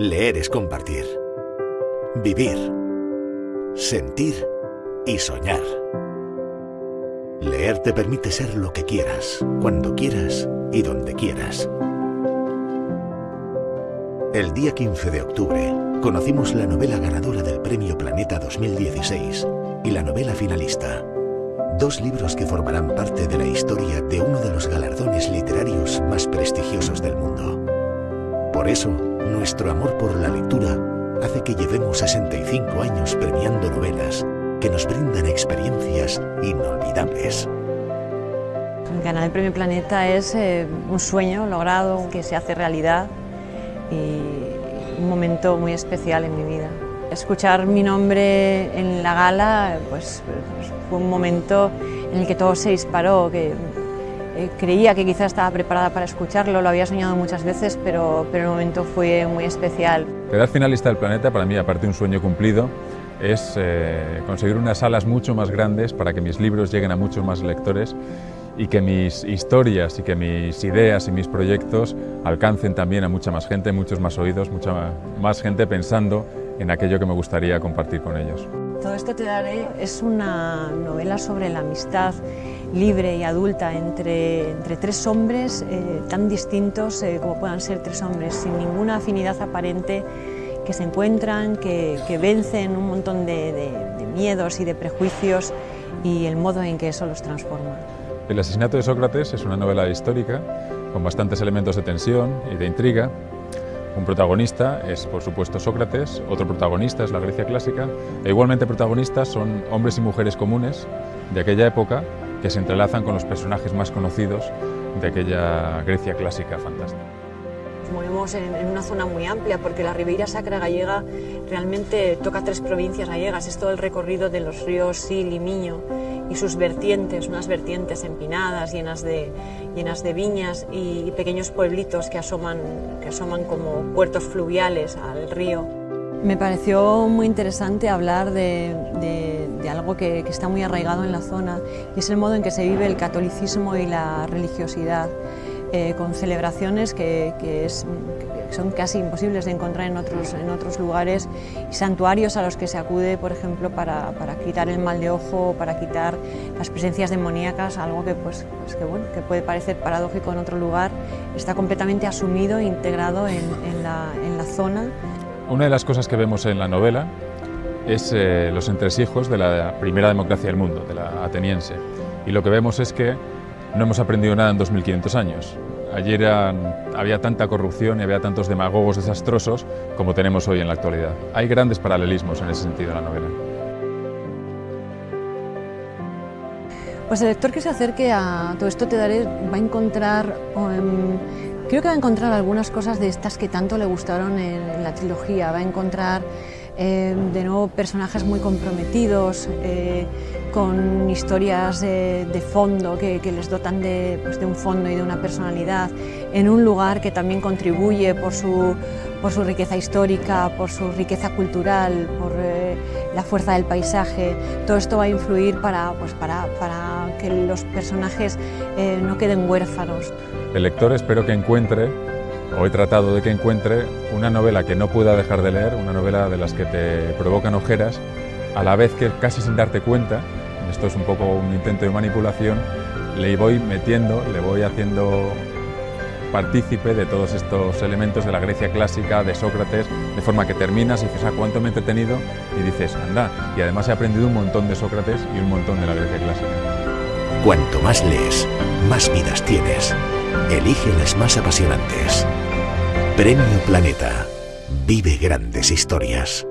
Leer es compartir. Vivir. Sentir y soñar. Leer te permite ser lo que quieras, cuando quieras y donde quieras. El día 15 de octubre conocimos la novela ganadora del Premio Planeta 2016 y la novela finalista. Dos libros que formarán parte de la historia de uno de los galardones literarios más prestigiosos del mundo. Por eso, nuestro amor por la lectura hace que llevemos 65 años premiando novelas que nos brindan experiencias inolvidables. Ganar el Premio Planeta es eh, un sueño logrado que se hace realidad y un momento muy especial en mi vida. Escuchar mi nombre en la gala pues, fue un momento en el que todo se disparó, eh, creía que quizás estaba preparada para escucharlo, lo había soñado muchas veces, pero, pero el momento fue muy especial. Quedar finalista del Planeta, para mí, aparte de un sueño cumplido, es eh, conseguir unas salas mucho más grandes para que mis libros lleguen a muchos más lectores y que mis historias y que mis ideas y mis proyectos alcancen también a mucha más gente, muchos más oídos, mucha más gente pensando en aquello que me gustaría compartir con ellos. Todo esto te daré es una novela sobre la amistad libre y adulta entre, entre tres hombres eh, tan distintos eh, como puedan ser tres hombres, sin ninguna afinidad aparente, que se encuentran, que, que vencen un montón de, miedos y de prejuicios y el modo en que eso los transforma. El asesinato de Sócrates es una novela histórica con bastantes elementos de tensión y de intriga, un protagonista es, por supuesto, Sócrates, otro protagonista es la Grecia clásica, e igualmente protagonistas son hombres y mujeres comunes de aquella época que se entrelazan con los personajes más conocidos de aquella Grecia clásica fantástica. Movemos en, una zona muy amplia porque la Ribeira Sacra gallega realmente toca tres provincias gallegas, es todo el recorrido de los ríos Sil y Miño y sus vertientes, unas vertientes empinadas, llenas de, viñas y, pequeños pueblitos que asoman, como puertos fluviales al río. Me pareció muy interesante hablar de algo que, que, está muy arraigado en la zona y es el modo en que se vive el catolicismo y la religiosidad, eh, con celebraciones que, que, es, que, son casi imposibles de encontrar en otros, en otros lugares y santuarios a los que se acude, por ejemplo, para, para quitar el mal de ojo, para quitar las presencias demoníacas, algo que, pues, pues que, bueno, que puede parecer paradójico en otro lugar, está completamente asumido e integrado en, en, la, en la zona. Una de las cosas que vemos en la novela es eh, los entresijos de la primera democracia del mundo, de la ateniense. Y lo que vemos es que no hemos aprendido nada en 2500 años. Ayer había tanta corrupción y había tantos demagogos desastrosos como tenemos hoy en la actualidad. Hay grandes paralelismos en ese sentido en la novela. Pues el lector que se acerque a todo esto te daré va a encontrar um, Creo que va a encontrar algunas cosas de estas que tanto le gustaron en la trilogía. Va a encontrar eh, de nuevo personajes muy comprometidos, eh, con historias de fondo que, les dotan de, pues, de, un fondo y de una personalidad, en un lugar que también contribuye por su, por su riqueza histórica, por su riqueza cultural, por eh, la fuerza del paisaje. Todo esto va a influir para, pues, para, para que los personajes no queden huérfanos. El lector espero que encuentre, o he tratado de que encuentre, una novela que no pueda dejar de leer, una novela de las que te provocan ojeras, a la vez que casi sin darte cuenta, esto es un poco un intento de manipulación, le voy metiendo, le voy haciendo partícipe de todos estos elementos de la Grecia clásica, de Sócrates, de forma que terminas y dices, ah, cuánto me he entretenido, y dices, anda, y además he aprendido un montón de Sócrates y un montón de la Grecia clásica. Cuanto más lees, más vidas tienes. Elige las más apasionantes. Premio Planeta. Vive grandes historias.